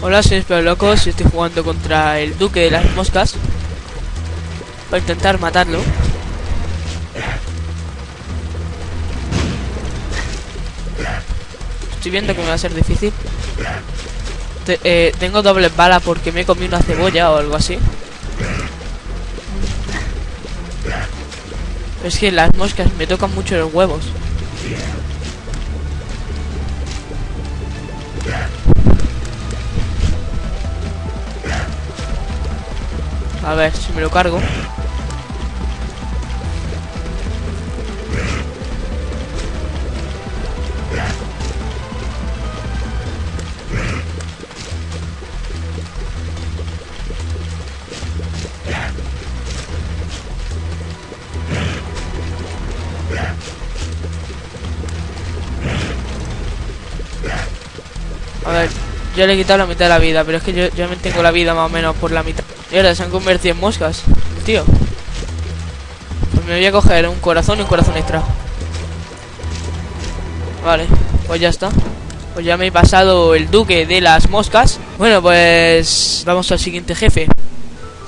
Hola, soy Espero Locos y estoy jugando contra el Duque de las Moscas para intentar matarlo. Estoy viendo que me va a ser difícil. Eh, tengo doble bala porque me he comido una cebolla o algo así. Es que las moscas me tocan mucho los huevos. A ver si me lo cargo. A ver, yo le he quitado la mitad de la vida, pero es que yo, yo me tengo la vida más o menos por la mitad. Ahora se han convertido en moscas, tío. Pues me voy a coger un corazón y un corazón extra. Vale, pues ya está. Pues ya me he pasado el duque de las moscas. Bueno, pues vamos al siguiente jefe.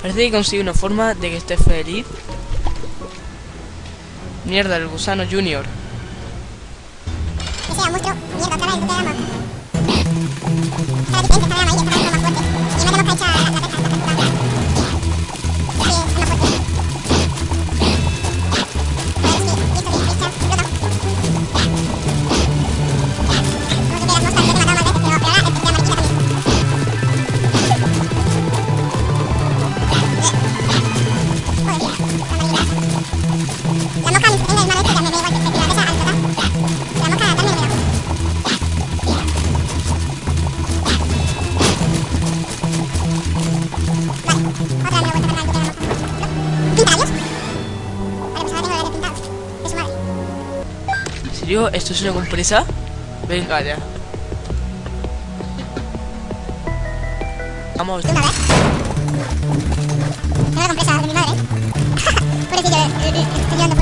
Parece que consigue una forma de que esté feliz. Mierda, el gusano junior. Serio? ¿Esto es una compresa? Venga ya. Vamos. ¿Pinta vez? La compresa de mi madre. Pobrecillo, eh, eh, eh, estoy llorando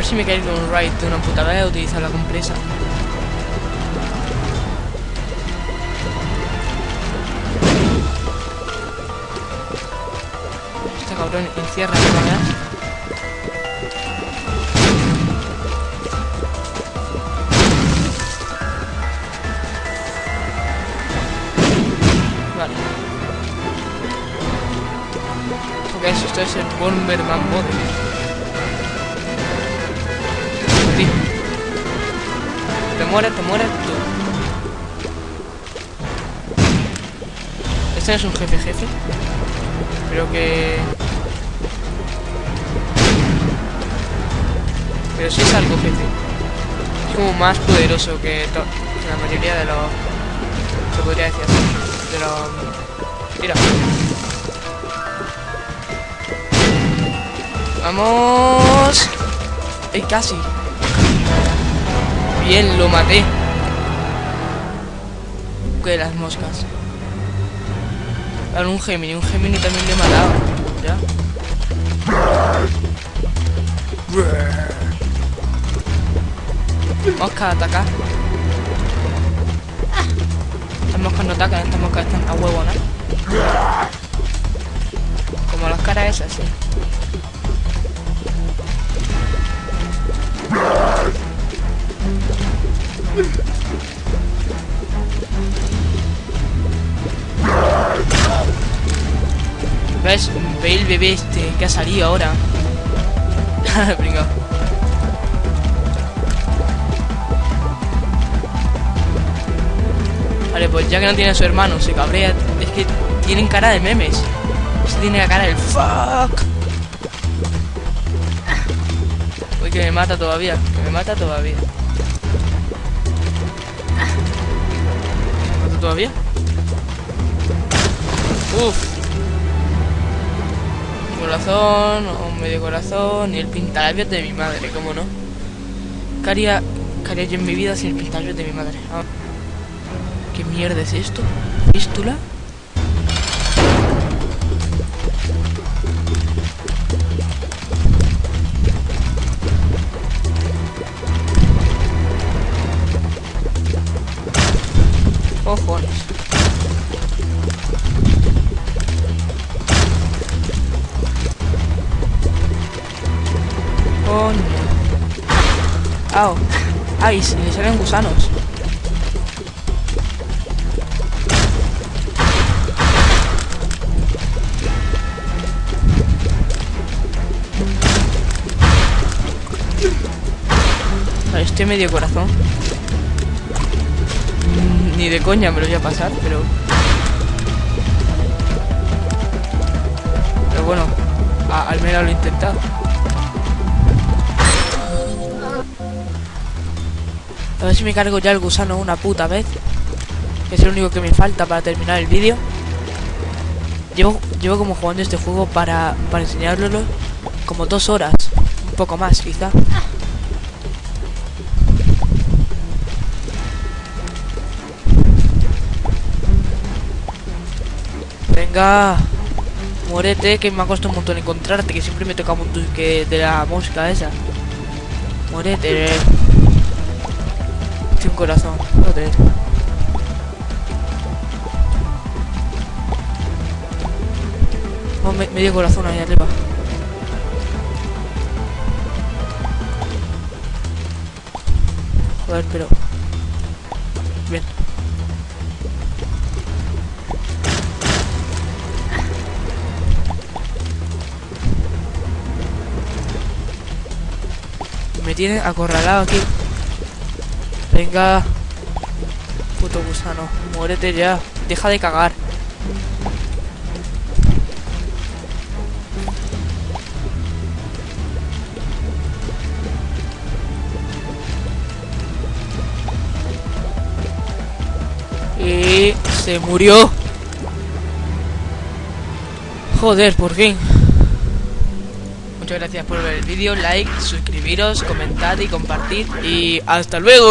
ver si me cae de un raid de una puta vez a utilizar la compresa. Este cabrón encierra la cámara. Vale. Ok, eso, esto es el Bomberman Mode. Te mueres, te mueres tú. Este no es un jefe jefe. Creo que... Pero sí es algo jefe. Es como más poderoso que, que la mayoría de los... Se podría decir así. De los... Mira. Vamos. ¡Ey, casi! Bien, lo maté. Que las moscas. Ahora un Gemini, un Gemini también le he matado. Ya. Mosca, ataca. Estas moscas no atacan, estas moscas están a huevo, ¿no? Como las caras esas, sí. ¿Ves? Ve el bebé este que ha salido ahora. Vale, pues ya que no tiene a su hermano, se cabrea. Es que tienen cara de memes. Este tiene la cara del fuck. Uy, que me mata todavía. Que me mata todavía. ¿Me mata todavía? Uf. Corazón, o medio corazón, y el pintalabios de mi madre, ¿cómo no? ¿Qué haría, yo en mi vida sin el pintalabios de mi madre? Ah. ¿Qué mierda es esto? ¿Fístula? Ay, si le salen gusanos. Vale, estoy medio corazón. Mm, Ni de coña me lo voy a pasar, pero... Pero bueno, al menos lo he intentado. A ver si me cargo ya el gusano una puta vez. Es lo único que me falta para terminar el vídeo. Llevo, llevo como jugando este juego para, para enseñároslo como dos horas. Un poco más, quizá. Venga. Muérete, que me ha costado un montón encontrarte, que siempre me toca un que de la mosca esa. Muérete. Tiene un corazón, joder. Oh, me- medio corazón ahí arriba. Joder, pero... Bien. Me tienen acorralado aquí. Venga. Puto gusano. Muérete ya. Deja de cagar. Y se murió. Joder, por fin. Muchas gracias por ver el vídeo, like, suscribiros, comentad y compartir. Y hasta luego.